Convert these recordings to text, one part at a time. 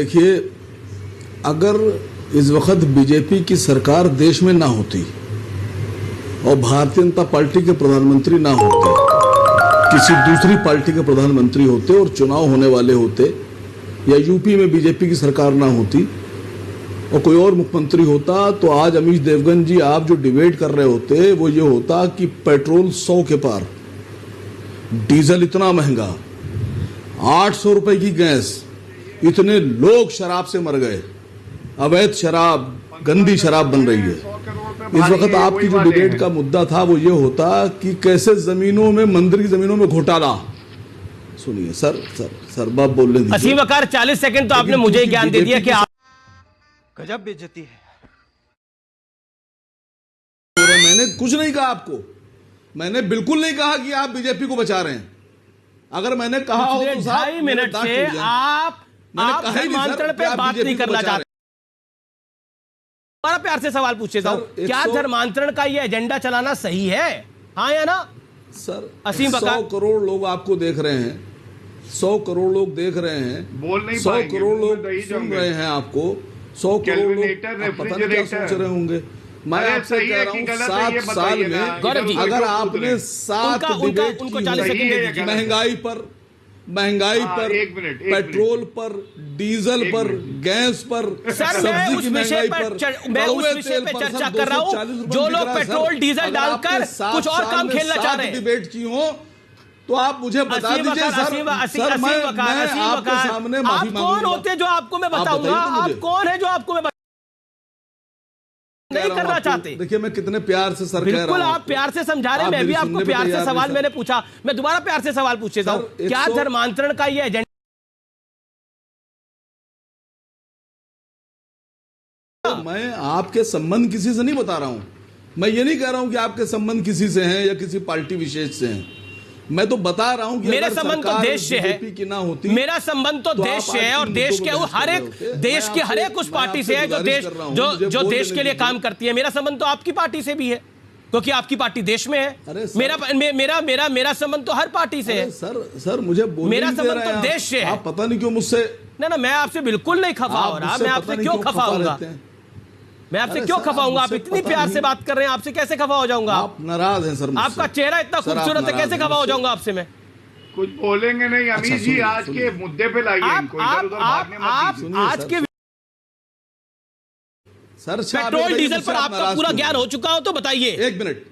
देखिए, अगर इस वक्त बीजेपी की सरकार देश में ना होती और भारतीय जनता पार्टी के प्रधानमंत्री ना होते, किसी दूसरी पार्टी के प्रधानमंत्री होते और चुनाव होने वाले होते, या यूपी में बीजेपी की सरकार ना होती और कोई और मुख्यमंत्री होता तो आज अमीश देवगन जी, आप जो डिबेट कर रहे होते, वो ये होता कि पेट्रोल सौ के पार, डीजल इतना महँगा, आठ सौ रुपए की गैस इतने लोग शराब से मर गए। अवैध शराब गंदी शराब बन रही है। इस वक्त आपकी जो डिबेट का मुद्दा था वो ये होता कि कैसे जमीनों में मंदिर की जमीनों में घोटाला। सुनिए सर सर सर बाप बोलने दीजिए। असीम वकार चालीस सेकंड तो आपने मुझे ज्ञान दे दिया कि आप गजब बेचती है। मैंने कुछ नहीं कहा आपको। मैंने बिल्कुल नहीं कहा कि आप बीजेपी को बचा रहे हैं। अगर मैंने कहा हो तो ढाई मिनट से आप आप धर्मांतरण पे बात नहीं करना चाहते। बड़ा प्यार से सवाल पूछे था सर, एक क्या धर्मांतरण का ये एजेंडा चलाना सही है? हाँ या ना? सर असीम सौ करोड़ लोग आपको देख रहे हैं। सौ करोड़ लोग देख रहे हैं। बोल नहीं सौ करोड़ लोग सुन रहे हैं आपको। सौ करोड़ लोग पता नहीं क्या सोच रहे होंगे। मैं आपसे कह रहा हूँ सात साल में अगर आपने सात उनका- उनका- डिबेट उनको की 40 होगी, सेकंड दे दीजिए। महँगाई पर महँगाई हाँ, पर एक मिनट, पेट्रोल पर डीजल पर गैस पर सर मैं सब्ज़ी उस की विषय महँगाई पर मैं उस विषय पे पर चर्चा कर रहा 240 हूँ जो लोग। पेट्रोल डीजल डालकर कुछ और काम खेलना चाह रहे हैं। डिबेट की हो तो आप मुझे बता दीजिए सर। सर मैं मैं आपके सामने माफ़ी मांगूँगा आप कौन होते जो आपको मैं बताऊँगा? आप कौन है जो आपको मैं नहीं करना चाहते। देखिए मैं कितने प्यार से सर कह रहा बिल्कुल आप प्यार से समझा रहे मैं भी आपको प्यार से सवाल मैंने पूछा। मैं दोबारा प्यार से सवाल पूछे था सर, क्या धर्मांतरण का ये एजेंडा मैं आपके संबंध किसी से नहीं बता रहा हूँ। मैं ये नहीं कह रहा हूँ कि आपके संबंध किसी से हैं या किसी पार्टी विशेष से हैं। मैं तो बता रहा हूँ कि मेरा संबंध तो देश से है। की ना होती मेरा संबंध तो तो देश से है और देश के हर एक। देश की हर एक उस पार्टी से है जो देश जो जो देश के लिए काम करती है। मेरा संबंध तो आपकी पार्टी से भी है क्योंकि आपकी पार्टी देश में है। मेरा मे- मेरा मेरा मेरा संबंध तो हर पार्टी से है। सर सर मुझे मेरा संबंध तो देश से है। आप पता नहीं क्यों मुझसे ना ना मैं आपसे बिल्कुल नहीं खफा हो रहा। मैं आपसे क्यों खफा होऊँगा? रहते हैं। मैं आपसे क्यों खफा आप होऊँगा आप इतनी प्यार से बात कर रहे हैं आपसे कैसे खफा हो जाऊँगा आप? नाराज़ हैं सर आपका चेहरा इतना खूबसूरत है कैसे हैं खफा हो जाऊँगा आपसे मैं? कुछ बोलेंगे नहीं अच्छा, अमीर जी आज के मुद्दे पे लाइए इनको इधर उधर भागने मत आप दीजिए। सुनिए, आज सर, के सर पेट्रोल डीजल पर आपका पूरा ज्ञान हो चुका हो तो बताइए। एक मिनट।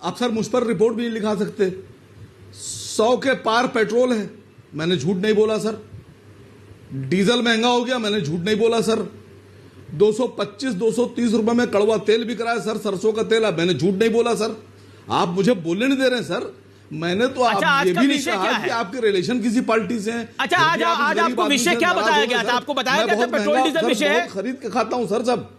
आप सर मुझ पर रिपोर्ट भी नहीं लिखा सकते। सौ के पार पेट्रोल है। मैंने झूठ नहीं बोला सर। डीजल महँगा हो गया मैंने झूठ नहीं बोला सर। 225 230 रुपए में कड़वा तेल भी कराया है सर सरसों का तेल। मैंने झूठ नहीं बोला सर। आप मुझे बोलने नहीं दे रहे हैं सर। मैंने तो अच्छा, आप ये भी नहीं कहा कि आपके रिलेशन किसी पार्टी से हैं। अच्छा, आज- आप आज आपको विषय क्या बताया गया था? आपको बताया गया था पेट्रोल डीजल विषय है? खरीद के खाता हूँ सर सब।